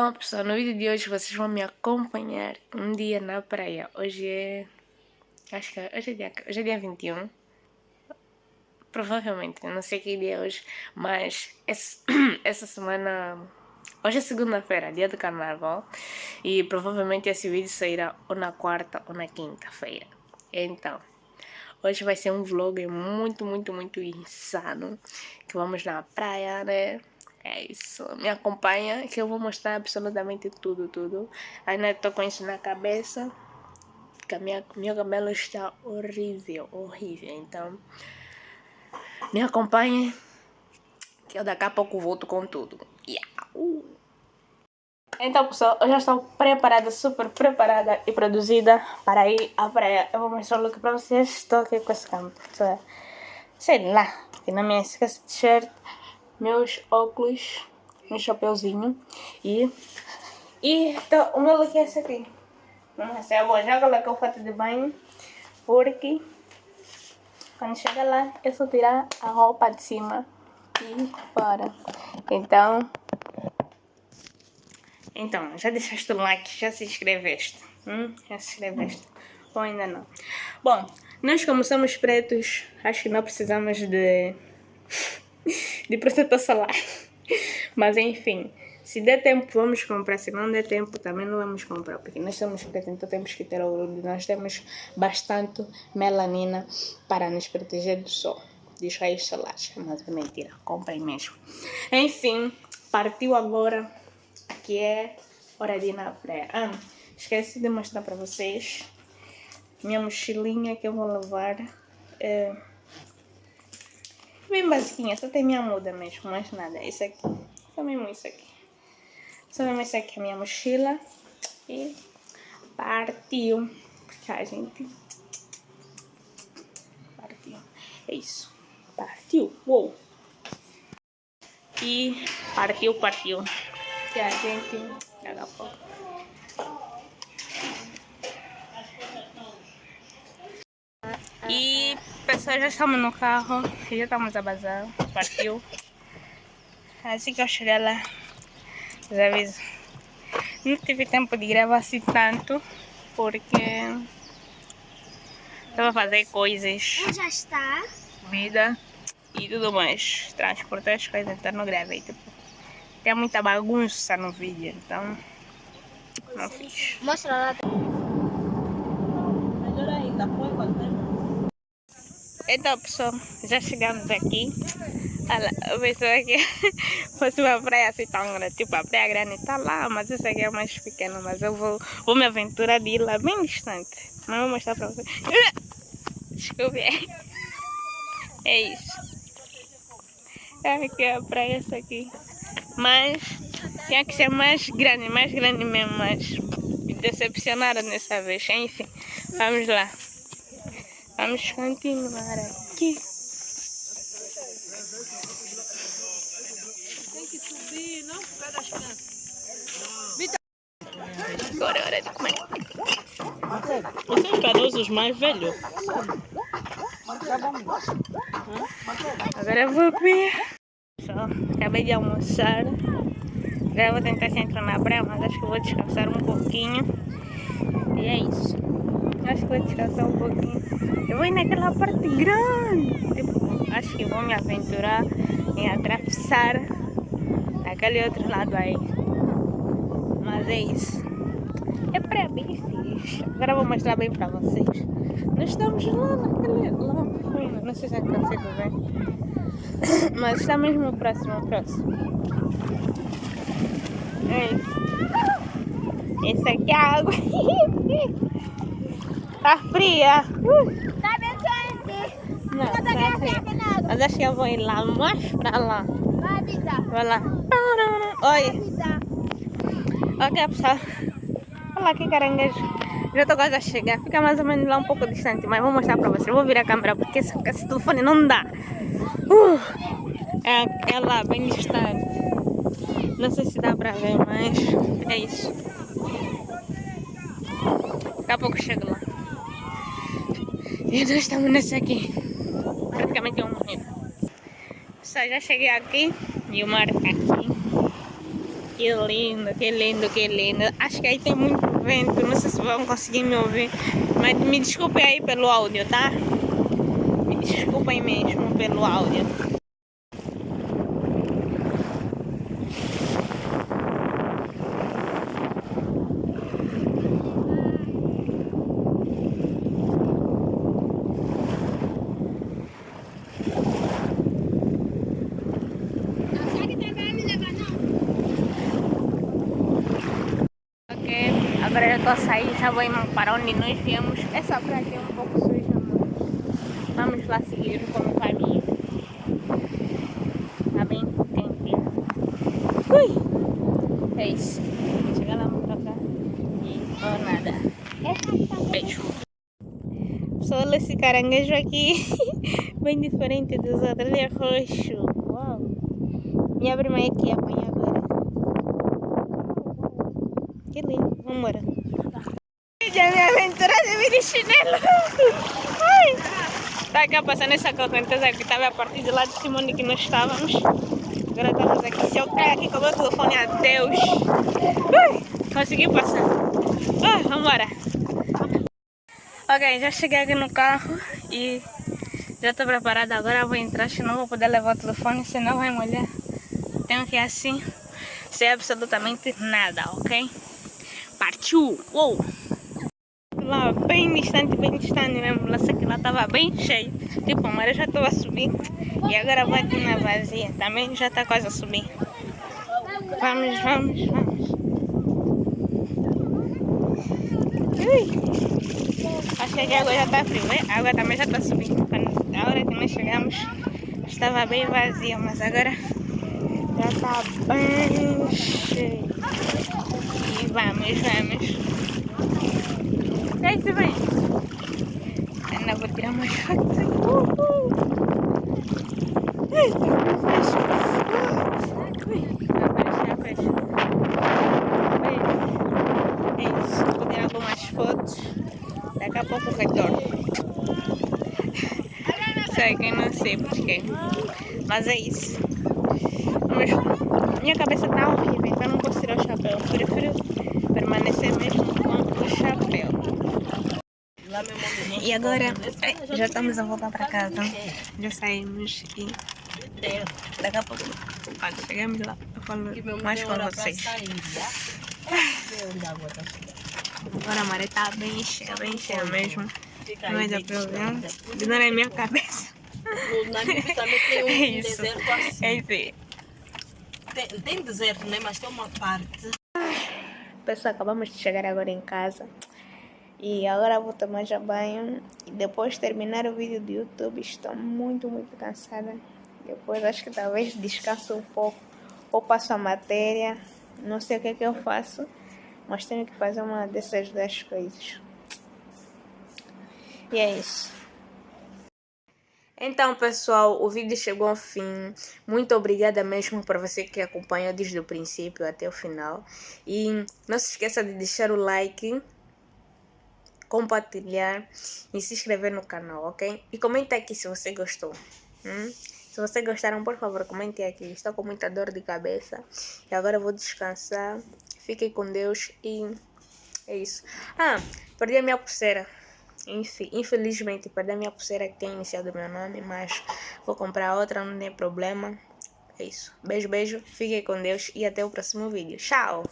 Bom pessoal, no vídeo de hoje vocês vão me acompanhar um dia na praia. Hoje é... acho que hoje é dia, hoje é dia 21. Provavelmente, não sei que dia é hoje, mas essa, essa semana... Hoje é segunda-feira, dia do carnaval, e provavelmente esse vídeo sairá ou na quarta ou na quinta-feira. Então, hoje vai ser um vlog muito, muito, muito insano, que vamos na praia, né? É isso. Me acompanha que eu vou mostrar absolutamente tudo, tudo. Ainda estou com isso na cabeça. Que a minha, meu cabelo está horrível, horrível. Então, me acompanhe. Que eu daqui a pouco volto com tudo. Yeah. Uh. Então, pessoal, eu já estou preparada, super preparada e produzida para ir à praia. Eu vou mostrar o look para vocês. Estou aqui com esse campo. Sei lá, aqui na minha t-shirt meus óculos, meu chapeuzinho e... E então, o meu look é esse aqui. Ver, eu vou já colocar o fato de banho, porque quando chegar lá é só tirar a roupa de cima e fora. Então, então, já deixaste o like, já se inscreveste? Hum? Já se inscreveste? Ou ainda não? Bom, nós como somos pretos, acho que não precisamos de de protetor solar. Mas enfim, se der tempo vamos comprar, se não der tempo também não vamos comprar, porque nós somos pretos, então temos que ter orgulho, nós temos bastante melanina para nos proteger do sol, dos raios solares, mas é mentira, comprem mesmo. Enfim, partiu agora, que é hora de ir na praia. Ah, esqueci de mostrar para vocês minha mochilinha que eu vou levar. É, Bem basiquinha, só tem minha muda mesmo, mais nada. Isso aqui, só mesmo isso aqui. Só mesmo isso aqui é minha mochila. E partiu. A gente... Partiu. É isso. Partiu. Uou. E partiu, partiu. Que a gente... Daqui a pouco. Pessoal, já estamos no carro, já estamos a bazar, partiu. Assim que eu chegar lá, já aviso. Não tive tempo de gravar assim tanto, porque estava a fazer coisas. Já está. Vida e tudo mais. Transportar as coisas, então não gravei. Tipo, tem muita bagunça no vídeo, então não fiz. Mostra lá. Melhor ainda, põe quando então pessoal, já chegamos aqui. Olha, eu pensava que fosse uma praia assim tão grande. Tipo, a praia grande está lá, mas essa aqui é mais pequena. Mas eu vou, vou me aventurar de ir lá bem distante. Mas vou mostrar para vocês. Desculpe. É isso. É aqui a praia essa aqui. Mas tinha que ser mais grande, mais grande mesmo. Mas me decepcionaram dessa vez. Enfim, vamos lá. Vamos continuar aqui. Tem que subir, não por causa das crianças. Agora é hora de comer. Vocês caroços os mais velhos? Agora eu vou comer. Acabei de almoçar. Agora eu vou tentar se entrar na praia, mas acho que vou descansar um pouquinho. E é isso. Acho que vou descansar um pouquinho. Eu vou ir naquela parte grande. Tipo, acho que vou me aventurar em atravessar aquele outro lado aí. Mas é isso. É para fixe. Agora vou mostrar bem para vocês. Nós estamos lá naquele... Lá fundo. Não sei se é que consigo ver. Mas está mesmo próximo, próximo. É isso. Esse aqui é a água. tá fria. Uh. Não, tá Mas acho que eu vou ir lá mais pra lá. Vai, Bita. Vai lá. Oi. Ok, pessoal. Olha lá que caranguejo. Já estou quase a chegar. Fica mais ou menos lá um pouco distante, mas vou mostrar para vocês. Vou virar a câmera porque esse, esse telefone não dá. Uh, é, é lá, bem distante. Não sei se dá para ver, mas é isso. Daqui a pouco chego lá. E nós estamos nesse aqui praticamente um rio. Só já cheguei aqui e o mar aqui. Que lindo, que lindo, que lindo. Acho que aí tem muito vento, não sei se vão conseguir me ouvir. Mas me desculpem aí pelo áudio, tá? Me desculpem mesmo pelo áudio. Ok, agora eu tô a sair, já vou ir para onde nós viemos. Essa praia é um pouco suja, mas vamos lá seguir como caminho. Tá bem quente. Ui! É isso. Chegar lá, vou tocar e ou nada. Beijo. Olha esse caranguejo aqui, bem diferente dos outros, ele é roxo. Uau! Me abre mais aqui, apanha agora. Que lindo, vamos embora. Já me aventura de vir de chinelo. Ai. Tá cá passando essa correnteza que estava a partir de lá de cima onde que nós estávamos. Agora estamos aqui. Se eu cair aqui com o meu telefone, adeus. Ai. Consegui passar. Ah, vamos embora. Ok, já cheguei aqui no carro e já estou preparada. Agora vou entrar, senão vou poder levar o telefone, senão vai molhar. Tenho que ir assim, sem absolutamente nada, ok? Partiu! Uou! Lá bem distante, bem distante mesmo. Lá sei que lá estava bem cheio. Tipo, a maré já estava a subir. E agora vai aqui na vazia. Também já está quase a subir. Vamos, vamos, vamos. Ui. Acho que a água já está fria, né? A água também já está subindo. Quando, a hora que nós chegamos, estava bem vazia, mas agora já está bem cheio. E vamos, vamos. E aí, você vem? Ainda vou tirar fotos aqui. Uhul. Ai, fecha. Ui, fecha, fecha. É isso, vou tirar algumas fotos. Pouco retorno. Sei que não sei porquê. Mas é isso. Mas minha cabeça tá horrível, então não posso tirar o chapéu. Prefiro permanecer mesmo com o chapéu. E agora já estamos a voltar para casa. Já saímos e daqui a pouco, quando chegamos lá, eu falo mais com vocês. Agora a maré está bem cheia, bem cheia mesmo. Não é problema. Não é minha cabeça. É isso. É isso. Tem, tem deserto, né? Mas tem uma parte. Pessoal, acabamos de chegar agora em casa. E agora vou tomar já banho. E depois de terminar o vídeo do YouTube, estou muito, muito cansada. Depois acho que talvez descanso um pouco. Ou passo a matéria. Não sei o que é que eu faço. Mas tenho que fazer uma dessas duas coisas. E é isso. Então, pessoal, o vídeo chegou ao fim. Muito obrigada mesmo para você que acompanhou desde o princípio até o final. E não se esqueça de deixar o like, compartilhar e se inscrever no canal, ok? E comenta aqui se você gostou. Hum? Se você gostaram, por favor, comente aqui. Estou com muita dor de cabeça. E agora vou descansar. Fiquem com Deus e é isso. Ah, perdi a minha pulseira. Infelizmente, perdi a minha pulseira que tem iniciado meu nome, mas vou comprar outra, não tem problema. É isso. Beijo, beijo. Fiquem com Deus e até o próximo vídeo. Tchau!